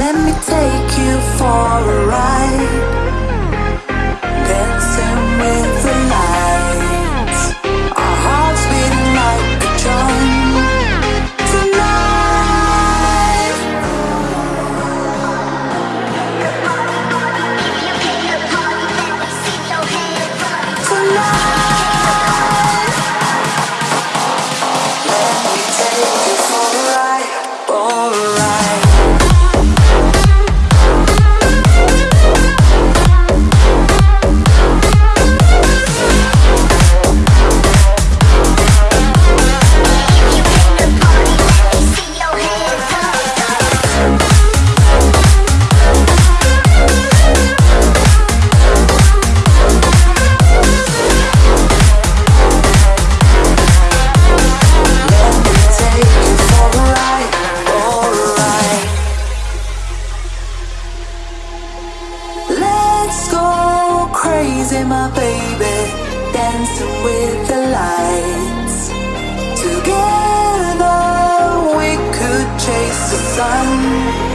Let me take you for a ride. crazy, my baby, dancing with the lights. Together we could chase the sun.